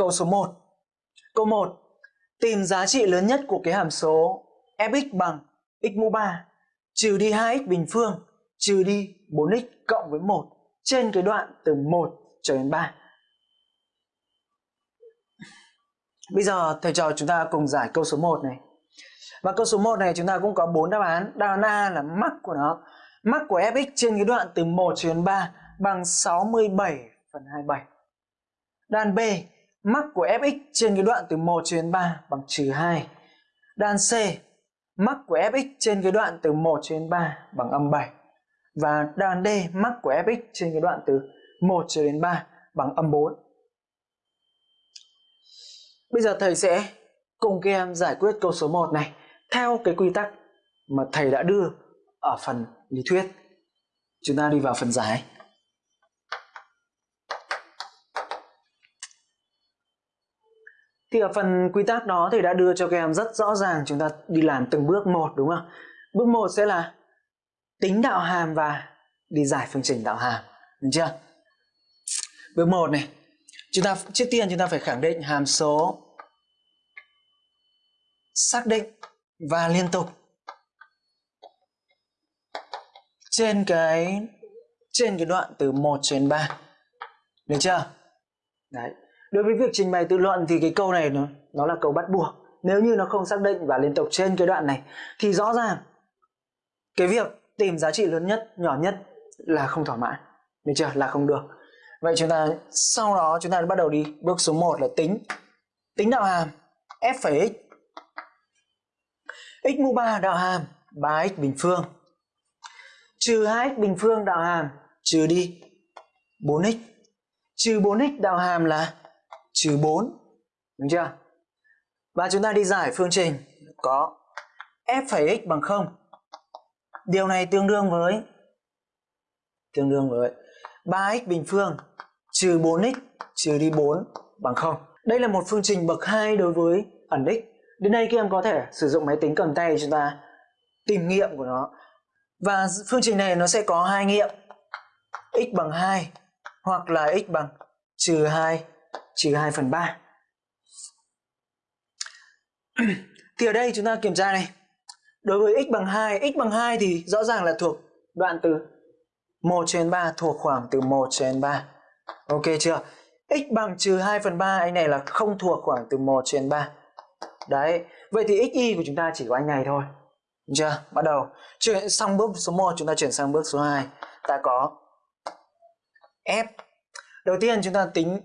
câu số 1. Câu 1. Tìm giá trị lớn nhất của cái hàm số fx bằng x mũ 3 trừ đi 2x bình phương trừ đi 4x cộng với 1 trên cái đoạn từ 1 cho đến 3. Bây giờ thầy trò chúng ta cùng giải câu số 1 này. Và câu số 1 này chúng ta cũng có 4 đáp án. Đáp án A là mắc của nó. Mắc của fx trên cái đoạn từ 1 cho đến 3 bằng 67 phần 27. Đáp án B, mắc của fx trên cái đoạn từ 1 cho đến 3 bằng trừ 2. Đan C, mắc của fx trên cái đoạn từ 1 cho đến 3 bằng âm 7. Và đan D, mắc của fx trên cái đoạn từ 1 cho đến 3 bằng âm 4. Bây giờ thầy sẽ cùng các em giải quyết câu số 1 này theo cái quy tắc mà thầy đã đưa ở phần lý thuyết. Chúng ta đi vào phần giải. Thì ở phần quy tắc đó thì đã đưa cho các em rất rõ ràng chúng ta đi làm từng bước một đúng không? Bước 1 sẽ là tính đạo hàm và đi giải phương trình đạo hàm. Được chưa? Bước 1 này, chúng ta trước tiên chúng ta phải khẳng định hàm số xác định và liên tục trên cái trên cái đoạn từ 1 cho đến 3. Được chưa? Đấy. Đối với việc trình bày tự luận thì cái câu này nó nó là câu bắt buộc. Nếu như nó không xác định và liên tục trên cái đoạn này thì rõ ràng cái việc tìm giá trị lớn nhất, nhỏ nhất là không thỏa mãn. Được chưa? Là không được. Vậy chúng ta sau đó chúng ta bắt đầu đi bước số 1 là tính. Tính đạo hàm f phẩy x. x mũ 3 đạo hàm 3x bình phương. Trừ 2x bình phương đạo hàm trừ đi 4x. Trừ 4x đạo hàm là trừ 4. Đúng chưa? Và chúng ta đi giải phương trình có f x bằng 0. Điều này tương đương với, tương đương với 3x bình phương trừ 4x trừ đi 4 bằng 0. Đây là một phương trình bậc 2 đối với ẩn x. Đến đây các em có thể sử dụng máy tính cầm tay chúng ta tìm nghiệm của nó. Và phương trình này nó sẽ có hai nghiệm x bằng 2 hoặc là x bằng trừ 2 trừ 2 phần 3. thì ở đây chúng ta kiểm tra này. Đối với x bằng 2, x bằng 2 thì rõ ràng là thuộc đoạn từ 1 trên 3 thuộc khoảng từ 1 trên 3. Ok chưa? x bằng trừ 2 phần 3 anh này là không thuộc khoảng từ 1 trên 3. Đấy, vậy thì xy của chúng ta chỉ có anh này thôi. Đúng chưa? Bắt đầu. Chuyển xong bước số 1 chúng ta chuyển sang bước số 2. Ta có f. Đầu tiên chúng ta tính